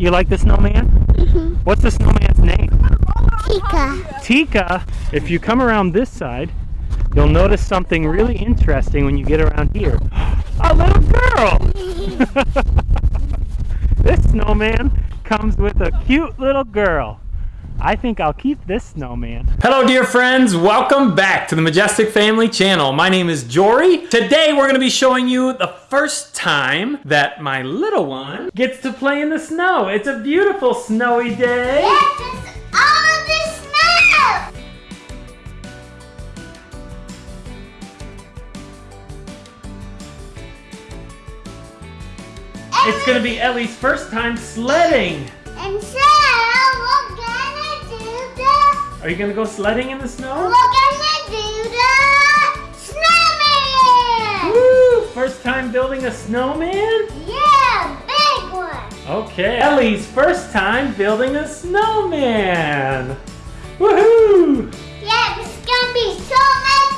You like the snowman? Mhm. What's the snowman's name? Tika. Tika. If you come around this side, you'll notice something really interesting when you get around here. A little girl! this snowman comes with a cute little girl. I think I'll keep this snowman. Hello dear friends, welcome back to the Majestic Family channel. My name is Jory. Today we're gonna be showing you the first time that my little one gets to play in the snow. It's a beautiful snowy day. Yes, it's all of this snow. It's gonna be Ellie's first time sledding. Are you gonna go sledding in the we're snow? gonna do the snowman. Woo! First time building a snowman? Yeah, big one. Okay. Ellie's first time building a snowman. Woohoo! Yeah, it's gonna be so much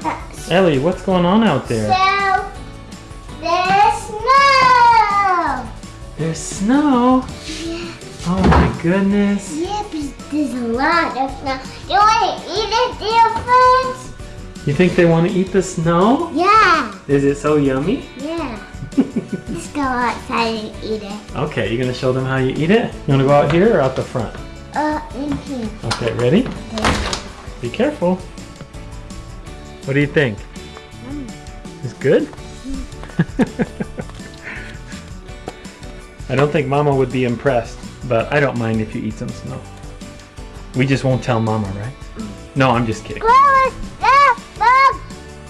fun. Ellie, what's going on out there? So there's snow. There's snow. Oh my goodness. There's a lot of snow. You want to eat it, dear friends? You think they want to eat the snow? Yeah, Is it so yummy? yeah. Let's go outside and eat it. Okay, You're gonna show them how you eat it? You wanna go out here or out the front? Uh, in here. Okay, ready? Be careful. What do you think? It's good? I don't think Mama would be impressed, but I don't mind if you eat some snow. We just won't tell Mama, right? No, I'm just kidding. Close the book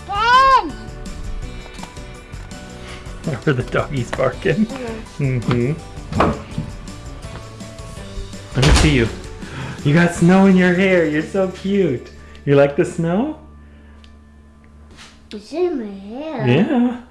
again. Where the doggy's barking. Mm-hmm. Let me see you. You got snow in your hair. You're so cute. You like the snow? It's in my hair. Yeah.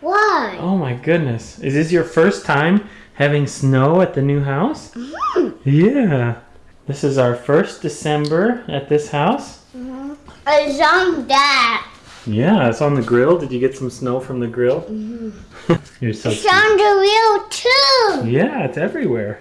Why? Oh my goodness. Is this your first time having snow at the new house? Mm. Yeah. This is our first December at this house. Mhm. It's on that. Yeah, it's on the grill. Did you get some snow from the grill? Mhm. You're so It's cute. on the wheel too. Yeah, it's everywhere.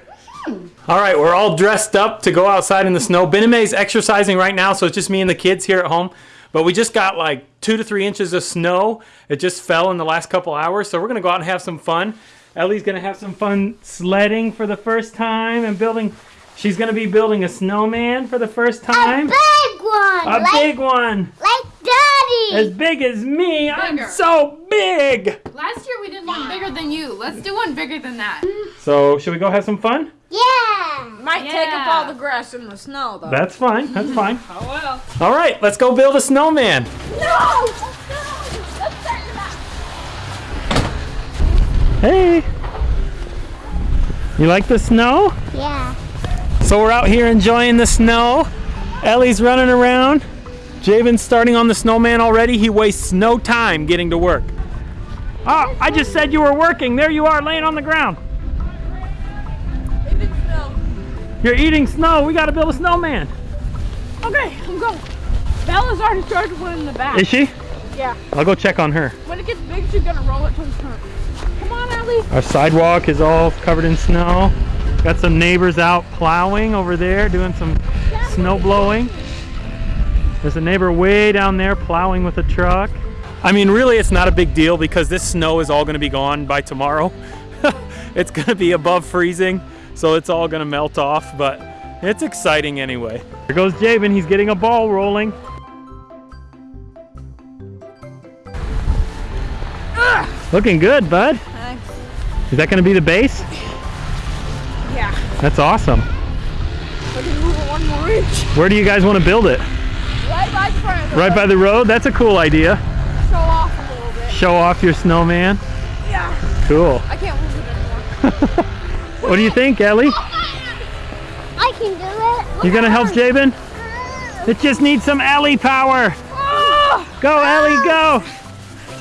All right, we're all dressed up to go outside in the snow. Bename's exercising right now, so it's just me and the kids here at home. But we just got like two to three inches of snow. It just fell in the last couple hours, so we're gonna go out and have some fun. Ellie's gonna have some fun sledding for the first time and building. She's gonna be building a snowman for the first time. A time. big one. A like, big one, like daddy. as big as me. I'm so big. Last year we did one bigger than you. Let's do one bigger than that. So, should we go have some fun? yeah. Might take up all the grass in the snow, though. That's fine. That's fine. oh well. All right, let's go build a snowman. No. Hey. You like the snow? Yeah. So we're out here enjoying the snow. Ellie's running around. Jabin's starting on the snowman already. He wastes no time getting to work. Oh, I just said you were working. There you are laying on the ground. Eating snow. You're eating snow. We got to build a snowman. Okay, I'm going. Bella's already started one in the back. Is she? Yeah. I'll go check on her. When it gets big, she's gonna roll it to the front. Come on, Ellie. Our sidewalk is all covered in snow. Got some neighbors out plowing over there, doing some snow blowing. There's a neighbor way down there plowing with a truck. I mean, really, it's not a big deal because this snow is all going to be gone by tomorrow. it's going to be above freezing, so it's all going to melt off, but it's exciting anyway. There goes Jabin. He's getting a ball rolling. Looking good, bud. Thanks. Is that going to be the base? Yeah. That's awesome. We can move it one more inch. Where do you guys want to build it? Right by the front of the Right by the road? That's a cool idea. Show off a little bit. Show off your snowman. Yeah. Cool. I can't move it anymore. What do you think, Ellie? I can do it. You gonna help Jabin? It just needs some Ellie power. Oh! Go, Ellie, go.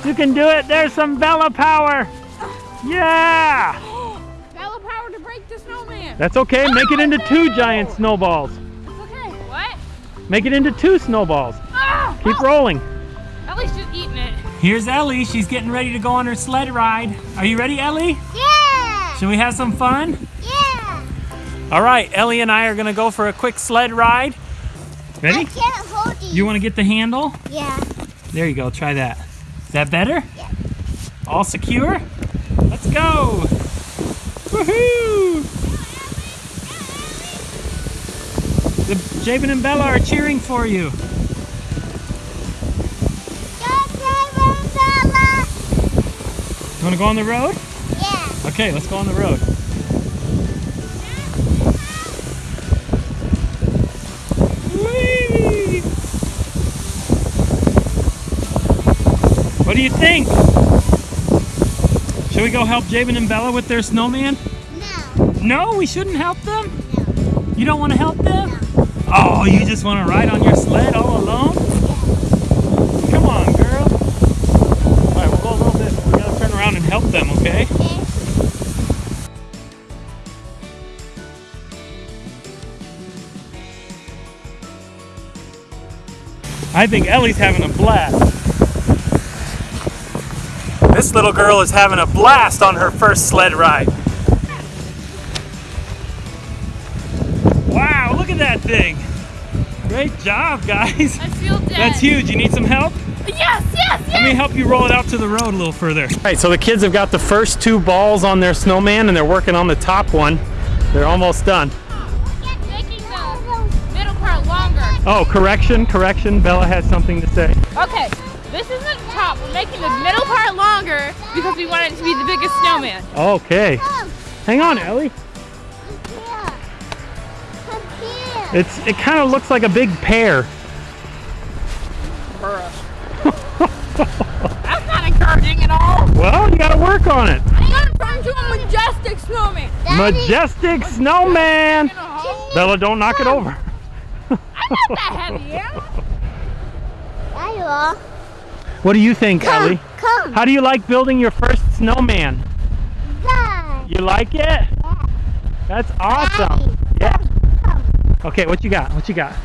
You can do it. There's some Bella power. Yeah. That's okay. Make it into two giant snowballs. It's okay. What? Make it into two snowballs. Ah! Keep rolling. At Ellie's just eating it. Here's Ellie. She's getting ready to go on her sled ride. Are you ready, Ellie? Yeah. Should we have some fun? Yeah. All right, Ellie and I are gonna go for a quick sled ride. Ready? I can't hold you. You wanna get the handle? Yeah. There you go, try that. Is that better? Yeah. All secure? Let's go! Woohoo! Jabin and Bella are cheering for you. Go, David, Bella. You wanna go on the road? Yeah. Okay, let's go on the road. Whee! What do you think? Should we go help Jabin and Bella with their snowman? No. No, we shouldn't help them. No. You don't want to help them? Oh, you just want to ride on your sled all alone? Come on, girl. All right, we'll go a little bit. We gotta turn around and help them, okay? Okay. I think Ellie's having a blast. This little girl is having a blast on her first sled ride. That thing. Great job, guys. I feel dead. That's huge. You need some help? Yes, yes, yes. Let me help you roll it out to the road a little further. All right, so the kids have got the first two balls on their snowman and they're working on the top one. They're almost done. Making the middle part longer. Oh, correction, correction. Bella has something to say. Okay, this isn't the top. We're making the middle part longer because we want it to be the biggest snowman. Okay. Hang on, Ellie. It's it kind of looks like a big pear. That's not encouraging at all. Well, you got to work on it. I got to turn into a majestic snowman. Daddy, Majestic snowman. Bella, don't knock it over. I'm not that heavy, yeah? There you are. What do you think, Come. Ellie? Come. How do you like building your first snowman? Dad. You like it? Yeah. That's awesome. Yeah. Okay, what you got? What you got?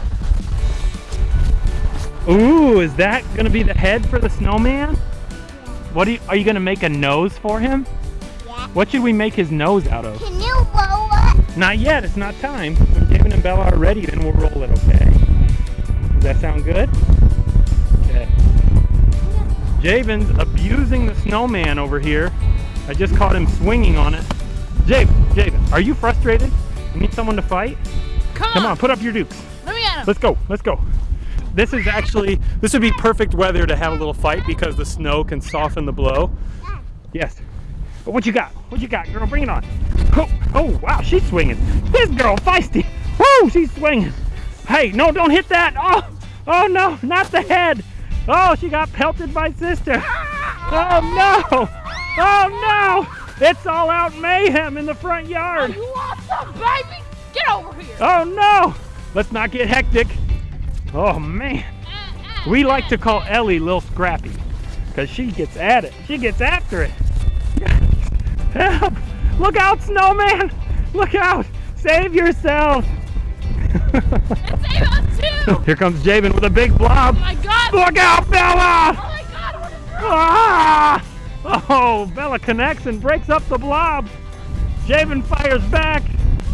Ooh, is that gonna be the head for the snowman? What are you, are you gonna make a nose for him? Yeah. What should we make his nose out of? Can you roll it? Not yet, it's not time. When David and Bella are ready, then we'll roll it, okay? Does that sound good? Okay. Jabin's abusing the snowman over here. I just caught him swinging on it. Jabin, Jabin, are you frustrated? You need someone to fight? Come, Come on, put up your dukes. Let me at him. Let's go, let's go. This is actually, this would be perfect weather to have a little fight because the snow can soften the blow. Yes. But what you got? What you got, girl? Bring it on. Oh, oh wow, she's swinging. This girl feisty. Woo, she's swinging. Hey, no, don't hit that. Oh, oh no, not the head. Oh, she got pelted by sister. Oh no. Oh no. It's all out mayhem in the front yard. You want some, baby? Get over here. Oh no. Let's not get hectic. Oh man. We like to call Ellie Lil Scrappy because she gets at it. She gets after it. Help! Look out, snowman! Look out! Save yourself! Save us too. Here comes Jabin with a big blob. Oh my god. Look out, Oh Bella! my god. What Ah! Oh, Bella connects and breaks up the blob. Jabin fires back.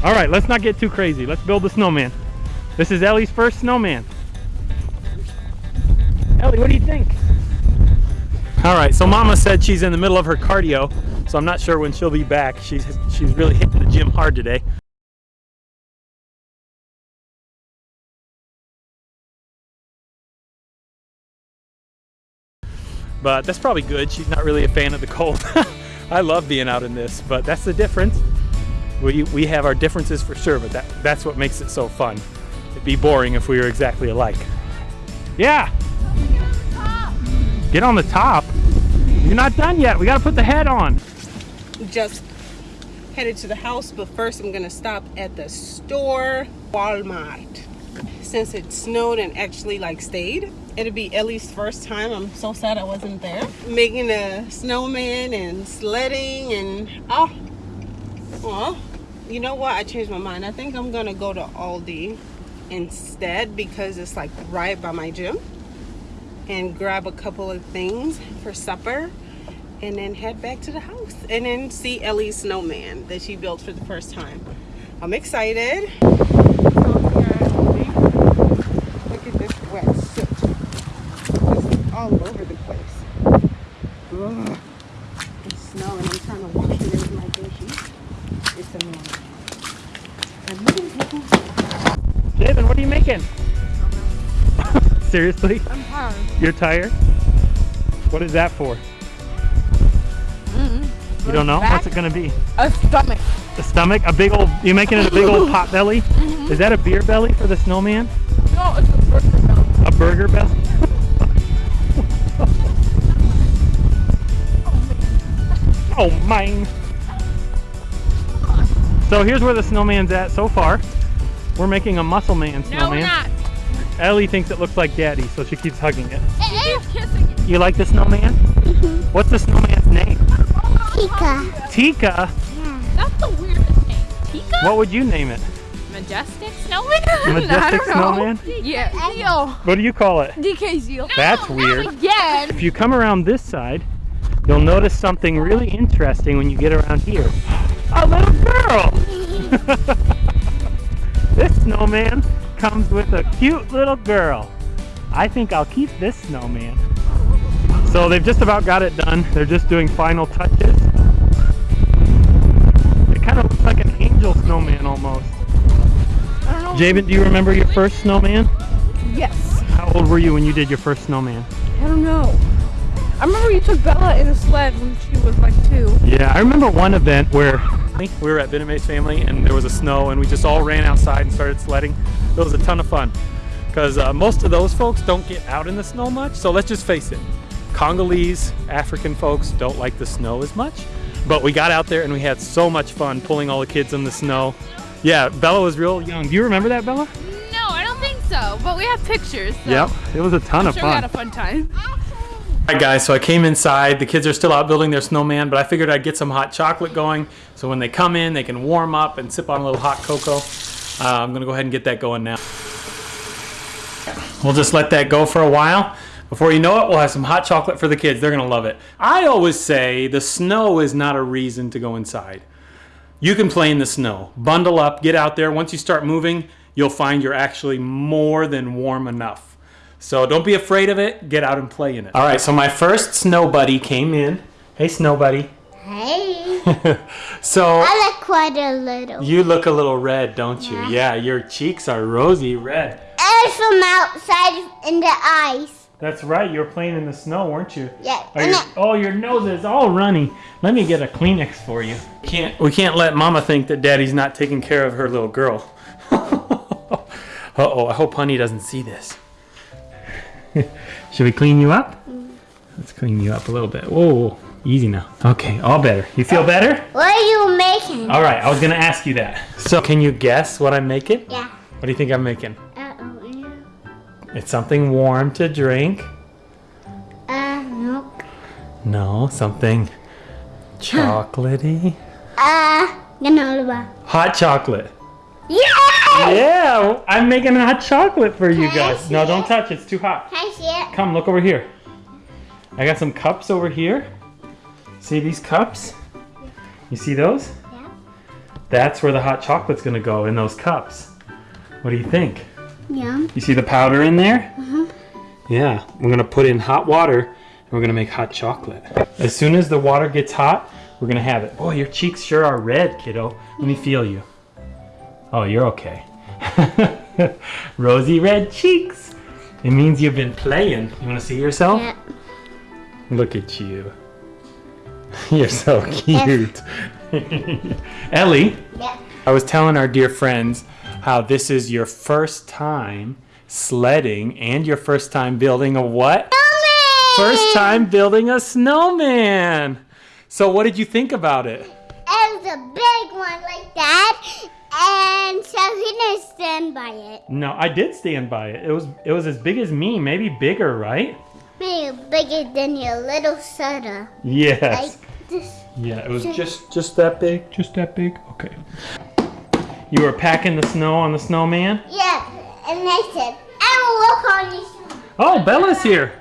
All right, let's not get too crazy. Let's build the snowman. This is Ellie's first snowman. Ellie, what do you think? All right, so Mama said she's in the middle of her cardio, so I'm not sure when she'll be back. She's she's really hitting the gym hard today. But that's probably good. She's not really a fan of the cold. I love being out in this, but that's the difference. We, we have our differences for sure, but that, that's what makes it so fun. It'd be boring if we were exactly alike. Yeah, get on the top. You're not done yet. We gotta put the head on. just headed to the house, but first I'm gonna stop at the store, Walmart. Since it snowed and actually like stayed, it'll be Ellie's first time. I'm so sad I wasn't there. Making a snowman and sledding and oh, well, you know what? I changed my mind. I think I'm gonna go to Aldi instead because it's like right by my gym and grab a couple of things for supper and then head back to the house and then see Ellie's snowman that she built for the first time. I'm excited. Look at this wet soot. It's all over the place. Ugh. It's snowing. I'm trying to my dishes. It's annoying. And look at people. Jabin, what are you making? Seriously? I'm tired. You're tired? What is that for? Mm-hmm. You don't know? What's it gonna be? A stomach. A stomach? A big old, you making it a big old pot belly? Mm-hmm. Is that a beer belly for the snowman? No, it's a burger belly. A burger belly? oh, mine. Oh, So here's where the snowman's at so far. We're making a muscle man No, snowman. we're not. Ellie thinks it looks like daddy, so she keeps hugging it. Keep kissing it. You like the snowman? Mm-hmm. What's the snowman's name? Tika. Tika. That's the weirdest name. Tika? What would you name it? Majestic snowman? Majestic I don't know. snowman? yeah. Zeal. What do you call it? DK Zeal. That's No, weird. Again. If you come around this side, you'll notice something really interesting when you get around here. A little girl! this snowman comes with a cute little girl. I think I'll keep this snowman. So they've just about got it done. They're just doing final touches. It kind of looks like an angel snowman almost. I. Jabin, do you remember your first snowman? Yes. How old were you when you did your first snowman? I don't know. I remember you took Bella in a sled when she was like two. Yeah, I remember one event where we were at Bename's family and there was a snow and we just all ran outside and started sledding. It was a ton of fun because uh, most of those folks don't get out in the snow much. So let's just face it, Congolese, African folks don't like the snow as much. But we got out there and we had so much fun pulling all the kids in the snow. Yeah, Bella was real young. Do you remember that, Bella? No, I don't think so. But we have pictures. So Yep, it was a ton I'm of sure we fun. had a fun time. Alright guys, so I came inside. The kids are still out building their snowman, but I figured I'd get some hot chocolate going. So when they come in, they can warm up and sip on a little hot cocoa. Uh, I'm gonna go ahead and get that going now. We'll just let that go for a while. Before you know it, we'll have some hot chocolate for the kids. They're gonna love it. I always say the snow is not a reason to go inside. You can play in the snow. Bundle up, get out there. Once you start moving, you'll find you're actually more than warm enough. So don't be afraid of it. Get out and play in it. All right, so my first snow buddy came in. Hey, snow buddy. Hey. so I look quite a little. you look a little red, don't you? Yeah. Yeah, your cheeks are rosy red. And from outside in the ice. That's right. You were playing in the snow, weren't you? Yeah. Are your, I, oh, your nose is all runny. Let me get a Kleenex for you. Can't we can't let Mama think that Daddy's not taking care of her little girl. uh oh, I hope Honey doesn't see this. Should we clean you up? Let's clean you up a little bit. Whoa, easy now. Okay, all better. You feel better? what are you making? All right, I was gonna ask you that. So, can you guess what I'm making? Yeah. What do you think I'm making? Uh-oh. yeah. It's something warm to drink. Uh, nope. No, something chocolatey. Uh, granola. Hot chocolate. Yeah! Yeah, I'm making hot chocolate for you Can I guys. No, don't it? touch it. It's too hot. Can I see it? Come, look over here. I got some cups over here. See these cups? You see those? Yeah. That's where the hot chocolate's gonna go in those cups. What do you think? Yum. You see the powder in there? Mhm. Yeah, we're gonna put in hot water and we're gonna make hot chocolate. As soon as the water gets hot, we're gonna have it. Boy, your cheeks sure are red, kiddo. Let me feel you. Oh, you're okay. Rosy red cheeks. It means you've been playing. You wanna see yourself? Yeah. Look at you. You're so cute. Ellie, Yeah. I was telling our dear friends how this is your first time sledding and your first time building a what? Snowman! First time building a snowman. So what did you think about it? It was a big one like that. And so he didn't stand by it. No, I did stand by it. It was it was as big as me, maybe bigger, right? Maybe bigger than your little soda. Yes. Like this. Yeah, it was just just that big, just that big. Okay. You were packing the snow on the snowman? Yeah. And they said, I will work on you. Oh, Bella's here.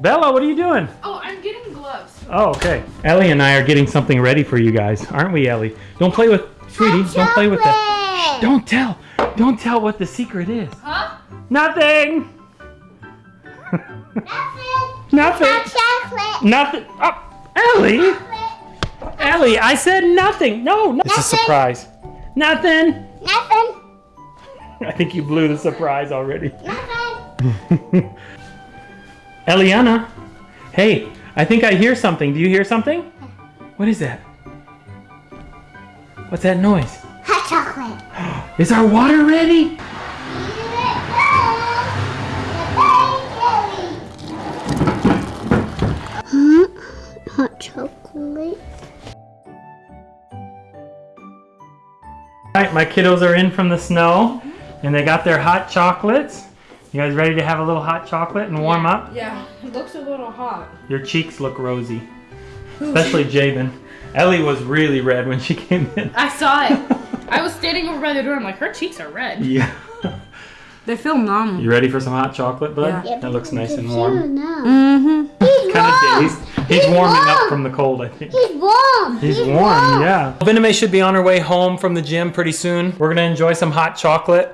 Bella, what are you doing? Oh, I'm getting gloves. Oh, okay. Ellie and I are getting something ready for you guys, aren't we, Ellie? Don't play with, sweetie. Don't play with that. Shh, don't tell. Don't tell what the secret is. Huh? Nothing. Nothing. Nothing. Hot. Nothing. Oh, Ellie. Ellie, I said nothing. No, no. It's a surprise. Nothing. Nothing. I think you blew the surprise already. Nothing. Eliana, hey, I think I hear something. Do you hear something? What is that? What's that noise? Hot chocolate. Is our water ready? Hot chocolate. All right, my kiddos are in from the snow and they got their hot chocolates. You guys ready to have a little hot chocolate and warm up? Yeah, it looks a little hot. Your cheeks look rosy, especially Jabin. Ellie was really red when she came in. I saw it. I was standing over by the door. I'm like, her cheeks are red. Yeah. They feel numb. You ready for some hot chocolate, bud? Yeah. That looks nice and warm. Mm-hmm. He's Kind of warm. dazed. He's warming up from the cold, I think. He's warm. He's warm, yeah. Bename should be on her way home from the gym pretty soon. We're gonna enjoy some hot chocolate.